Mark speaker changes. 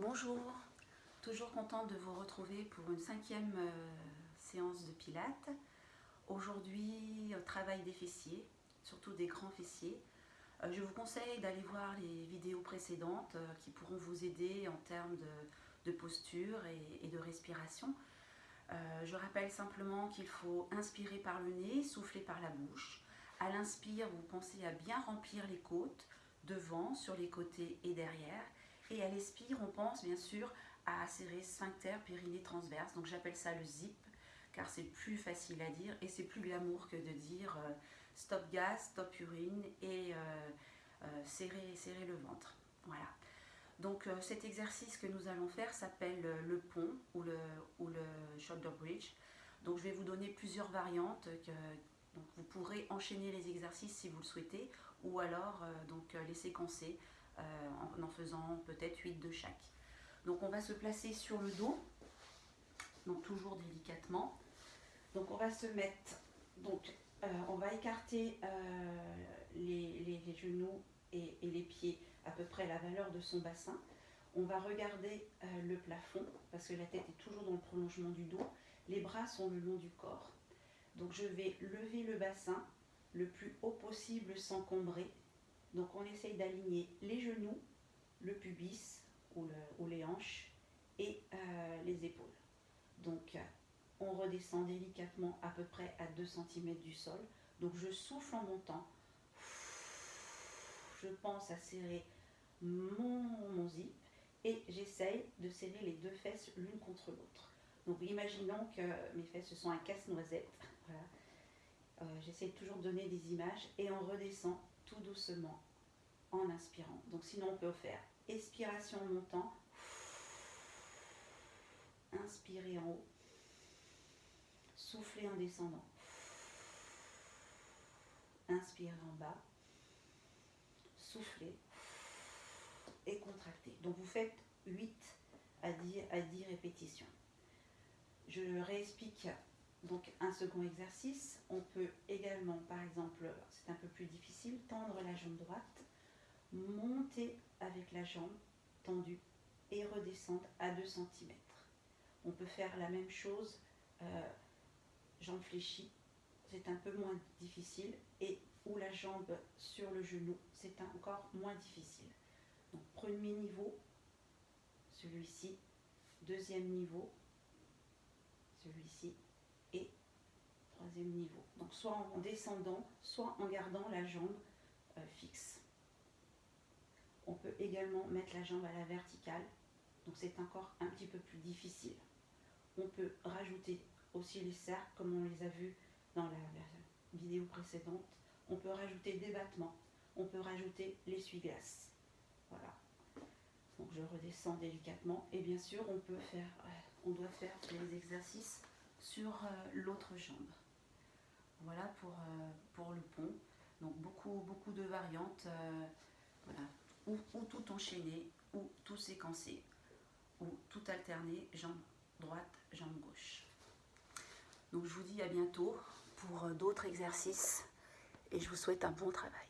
Speaker 1: Bonjour, toujours contente de vous retrouver pour une cinquième euh, séance de pilates. Aujourd'hui, travail des fessiers, surtout des grands fessiers. Euh, je vous conseille d'aller voir les vidéos précédentes euh, qui pourront vous aider en termes de, posture et, de respiration. je rappelle simplement qu'il faut inspirer par le nez, souffler par la bouche. À l'inspire, vous pensez à bien remplir les côtes, devant, sur les côtés et derrière. Et à l'expire, on pense bien sûr à serrer sphincter périnée transverse. Donc j'appelle ça le zip, car c'est plus facile à dire et c'est plus glamour que de dire euh, stop gaz, stop urine et euh, euh, serrer, serrer le ventre. Voilà. Donc cet exercice que nous allons faire s'appelle le pont ou le, ou le shoulder bridge. Donc je vais vous donner plusieurs variantes que, vous pourrez enchaîner les exercices si vous le souhaitez ou alors donc les séquencer en en faisant peut-être 8 de chaque. Donc on va se placer sur le dos, donc toujours délicatement. Donc on va se mettre, donc euh, on va écarter euh, les, genoux et, les pieds à peu près la valeur de son bassin. On va regarder euh, le plafond parce que la tête est toujours dans le prolongement du dos. Les bras sont le long du corps. Donc je vais lever le bassin le plus haut possible sans combrer. Donc on essaye d'aligner les genoux, le pubis ou, les hanches et euh, les épaules. Donc on redescend délicatement à peu près à 2 cm du sol. Donc je souffle en montant. Je pense à serrer mon, mon zip et j'essaye de serrer les deux fesses l'une contre l'autre. Donc imaginons que mes fesses sont un casse-noisette. Euh, j'essaie toujours de donner des images et on redescend tout doucement en inspirant. Donc sinon on peut faire expiration montant, inspirer en haut, souffler en descendant, inspirer en bas, souffler et contracter. Donc vous faites 8 à 10, à 10 répétitions. Je réexplique donc un second exercice. On peut également, par exemple, c'est un peu plus difficile, tendre la jambe droite, monter avec la jambe tendue et redescendre à 2 cm. On peut faire la même chose, euh, jambe fléchie, c'est un peu moins difficile, et ou la jambe sur le genou, c'est encore moins difficile. Donc premier niveau, celui-ci, deuxième niveau, celui-ci, et troisième niveau. Donc soit en descendant, soit en gardant la jambe euh, fixe. On peut également mettre la jambe à la verticale, donc c'est encore un petit peu plus difficile. On peut rajouter aussi les cercles, comme on les a vus dans la, vidéo précédente. On peut rajouter des battements, on peut rajouter l'essuie-glace. Voilà. Donc je redescends délicatement et bien sûr on peut faire, euh, on doit faire les exercices sur euh, l'autre jambe. Voilà pour, euh, pour le pont. Donc beaucoup, beaucoup de variantes. voilà, ou, tout enchaîné, ou tout séquencé, ou tout alterné, jambe droite, jambe gauche. Donc je vous dis à bientôt pour d'autres exercices et je vous souhaite un bon travail.